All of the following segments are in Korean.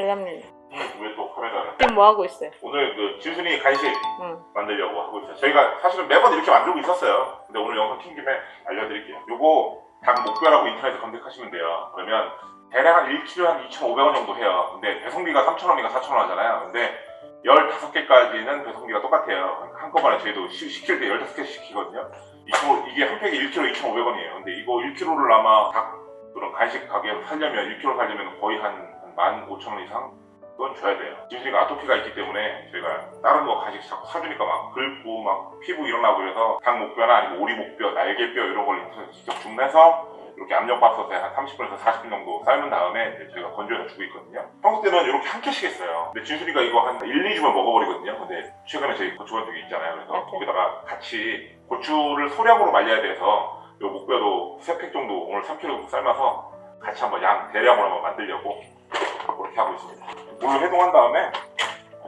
달랍니다. 왜 또 카메라를? 지금 뭐 하고 있어요? 오늘 그 진순이 간식 응. 만들려고 하고 있어요. 저희가 사실은 매번 이렇게 만들고 있었어요. 근데 오늘 영상 킨 김에 알려드릴게요. 요거 닭 목뼈라고 인터넷에 검색하시면 돼요. 그러면 대략 한 1kg 한 2,500원 정도 해요. 근데 배송비가 3,000원인가 4,000원 하잖아요. 근데 15개까지는 배송비가 똑같아요. 한꺼번에 저희도 시, 시킬 때 15개 시키거든요. 이게 한 팩에 1kg 2,500원이에요. 근데 이거 1kg를 아마 닭 그런 간식 가게에서 살려면 1kg 살려면 거의 한 15,000원 이상 그건 줘야 돼요. 진순이가 아토피가 있기 때문에 저희가 다른 거 간식 자꾸 사주니까 막 긁고 막 피부 일어나고 그래서 닭 목뼈나 아니면 오리 목뼈, 날개뼈 이런 걸 직접 주문해서 이렇게 압력밥솥에 한 30분에서 40분 정도 삶은 다음에 저희가 건조해서 주고 있거든요. 평소 때는 이렇게 한 캔씩 했어요. 근데 진순이가 이거 한 1, 2주면 먹어버리거든요. 근데 최근에 저희 고추건조기 있잖아요. 그래서 맞아요. 거기다가 같이 고추를 소량으로 말려야 돼서 이 목뼈도 3팩 정도 오늘 3kg 정도 삶아서 같이 한번 양 대량으로 한번 만들려고 그렇게 하고 있습니다. 물로 해동한 다음에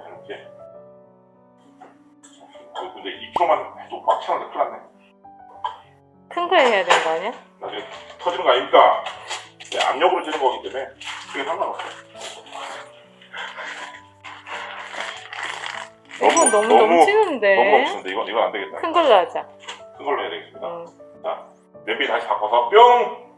이렇게 어, 근데 2kg만 해도 꽉 차는데 큰일 났네. 큰거 해야 되는 거 아니야? 나중에 터지는 거 아닙니까? 네, 압력으로 찌는 거기 때문에 그게 상관없어요. 이건 너무 너무- 넘치는데. 너무 넘치는데 이건 이건 안 되겠다. 큰 걸로 하자. 큰 걸로 해야 되겠습니다. 응. 냄비 다시 바꿔서 뿅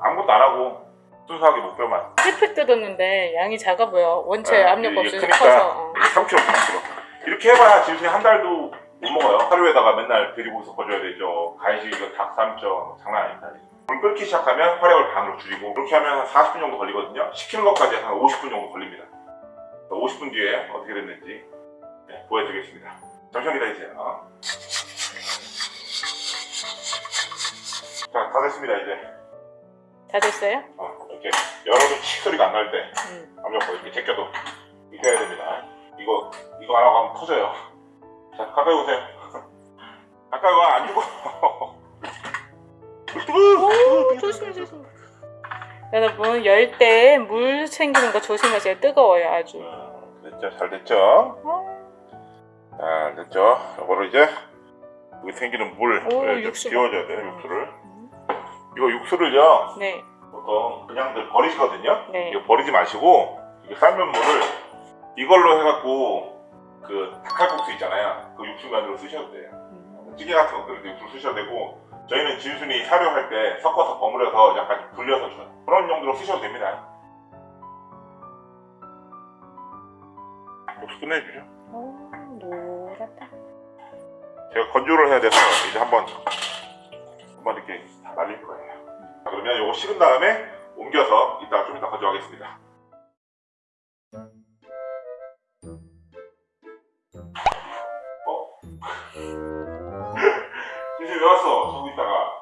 아무것도 안 하고 순수하게 목뼈만. 힐팩 뜯었는데 양이 작아 보여. 원체 네, 압력 없이 크니까 커서. 어. 이게 3kg 3kg 이렇게 해봐야 진순이 한 달도 못 먹어요. 하루에다가 맨날 데리고 섞어줘야 되죠. 간식 이거 닭 삶죠 장난 아닙니다. 물 끓기 시작하면 화력을 반으로 줄이고 그렇게 하면 한 40분 정도 걸리거든요. 식히는 것까지 한 50분 정도 걸립니다. 50분 뒤에 어떻게 됐는지 네, 보여드리겠습니다. 잠시만 기다리세요. 자 다 됐습니다 이제 다 됐어요? 어, 이렇게 열어도 치 소리가 안 날때 응. 압력거 이렇게 제껴도 이렇게 해야 됩니다. 이거 이거 안 하고 하면 터져요. 자 가까이 오세요. 가까이 와 안 죽어. 오, 조심, 조심. 여러분, 열 때 물 챙기는 거 조심하세요. 뜨거워요, 아주. 어, 됐죠, 잘 됐죠. 잘 됐죠. 이거를 이제 여기 생기는 물을 오, 좀. 비워줘야 돼요. 육수를. 이거 육수를요 네, 보통 그냥들 버리시거든요. 네. 이거 버리지 마시고 이게 삶은 물을 이걸로 해갖고 그 닭칼국수 있잖아요. 그 육수면으로 쓰셔도 돼요. 음. 찌개 같은 것들을 육수 쓰셔도 되고 저희는 진순이 사료할 때 섞어서 버무려서 약간 불려서 줘요. 그런 용도로 쓰셔도 됩니다. 육수 끝내주죠. 오, 노랗다. 제가 건조를 해야 돼서 이제 한번 한번 이렇게 다 말릴 거예요. 자, 그러면 이거 식은 다음에 옮겨서 이따 좀 이따 건조하겠습니다. 어? 진짜 왜 왔어? 저기 있다가.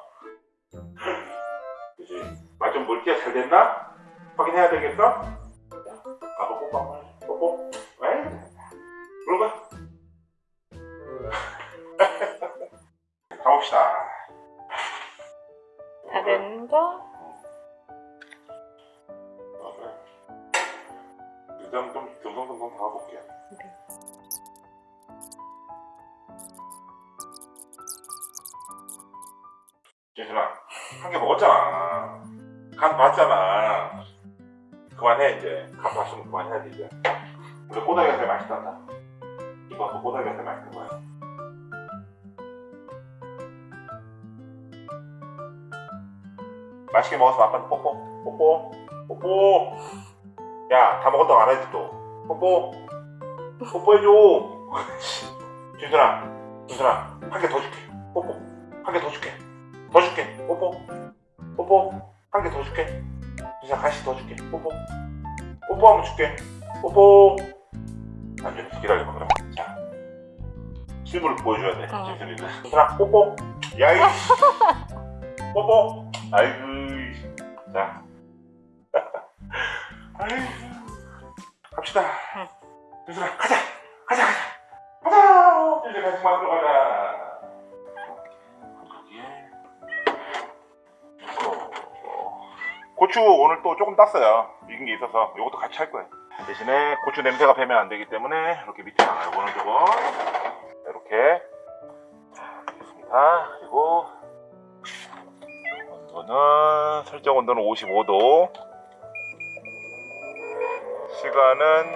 그지? 맛좀 볼게 잘 됐나? 확인해야 되겠어? 아, 뽀뽀, 뽀뽀, 뽀뽀. 왜? 그런가? 가봅시다. 다된 거? 일단 좀 듬성듬성 담아볼게요. 네. 예준아, 한개 먹었잖아. 간 봤잖아. 그만해 이제. 간 봤으면 그만해야지 이제. 근데 꼬다기가 제일 맛있단다. 이거 또 꼬다기가 제일 맛있는 거야. 맛있게 먹어서 아빠한테 뽀뽀, 뽀뽀, 뽀뽀. 야, 다 먹었다고 안 하지 또. 뽀뽀, 뽀뽀해줘. 준순아, 준순아, 한 개 더 줄게. 뽀뽀, 한 개 더 줄게. 더 줄게. 뽀뽀. 뽀뽀. 한 개 더 줄게. 진짜 간식 더 줄게. 뽀뽀. 뽀뽀 한번 줄게. 뽀뽀. 안돼 기다려봐 그럼. 자. 실물을 보여줘야 돼. 어. 진순이는. 진순아 뽀뽀. 야이. 뽀뽀. 아이고. 자. 아이고. 갑시다. 응. 진순아 가자. 가자 가자. 가자. 이제 간식 만들어 가자. 고추 오늘 또 조금 땄어요. 익은 게 있어서 이것도 같이 할 거예요. 대신에 고추 냄새가 배면 안 되기 때문에 이렇게 밑에 나가요. 이거는 조금 이렇게 그리고 온도는 설정 온도는 55도. 시간은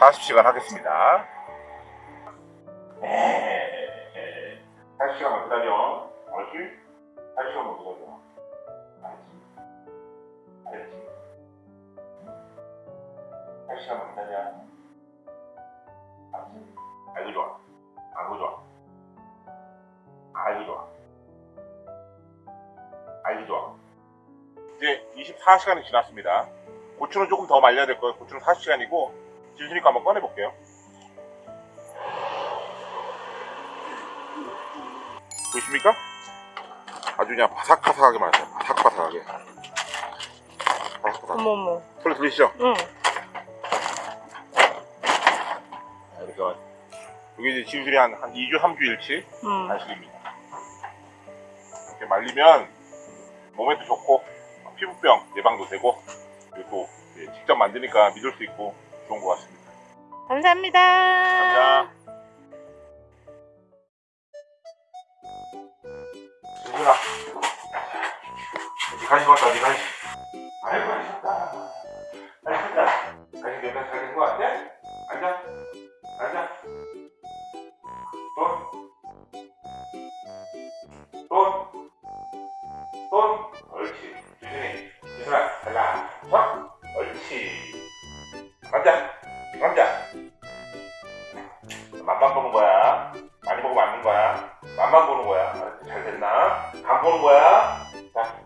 40시간 하겠습니다. 40시간만 기다려. 알지? 40시간만 기다려. 알지? 알지? 40시간만 기다려. 알지? 알고 좋아. 좋아. 이제 24시간이 지났습니다. 고추는 조금 더 말려야 될 거예요. 고추는 40시간이고 진수니까 한번 꺼내 볼게요. 보이십니까? 아주 그냥 바삭바삭하게 말았어요. 바삭바삭하게. 바삭바삭. 어머머. 소리 들리시죠? 응. 그러니까 이게 이제 진술이 한, 한 2주, 3주일치 응. 간식입니다. 이렇게 말리면 몸에도 좋고 피부병 예방도 되고 그리고 또 이제 직접 만드니까 믿을 수 있고 좋은 것 같습니다. 감사합니다. 감사합니다. 맛만 보는 거야. 많이 먹으면 안 먹는 거야. 맛만 보는 거야. 잘 됐나? 간 보는 거야. 자.